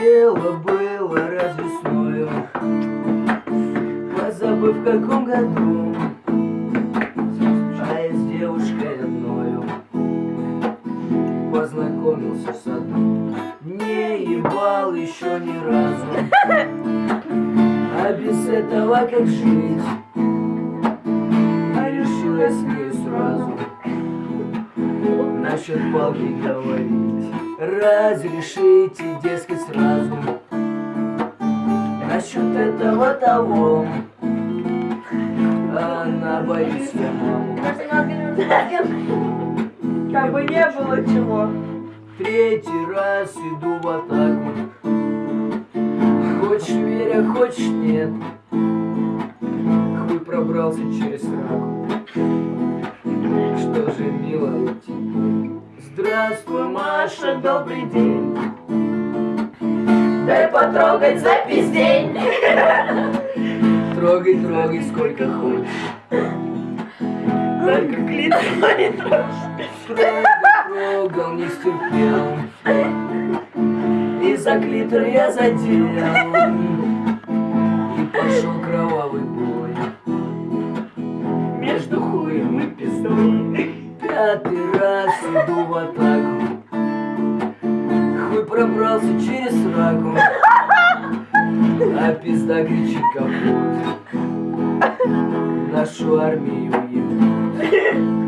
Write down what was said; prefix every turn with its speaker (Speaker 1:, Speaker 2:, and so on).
Speaker 1: Дело было раз весною Позабыв в каком году Познакомился в саду Не ебал еще ни разу. А без этого как жить? А решил я с ней сразу Насчет палки говорить. Разрешите, дескать, сразу. Насчет этого того. Она боится маму
Speaker 2: Как бы не было чего.
Speaker 1: Третий раз иду в атаку. Хочешь веря, хочешь нет. Хуй пробрался через раку. Что же, тебе Здравствуй, Маша, добрый день.
Speaker 2: Дай потрогать за пиздень.
Speaker 1: Трогай, трогай, сколько хочешь.
Speaker 2: Только клитор не
Speaker 1: Трогал, трогал, не стерпел И за клитор я задел. И пошел кровавый бой. Между хуем и пиздой Пятый раз иду в атаку. Хуй пробрался через раку. А пизда кричит капут Нашу армию ебут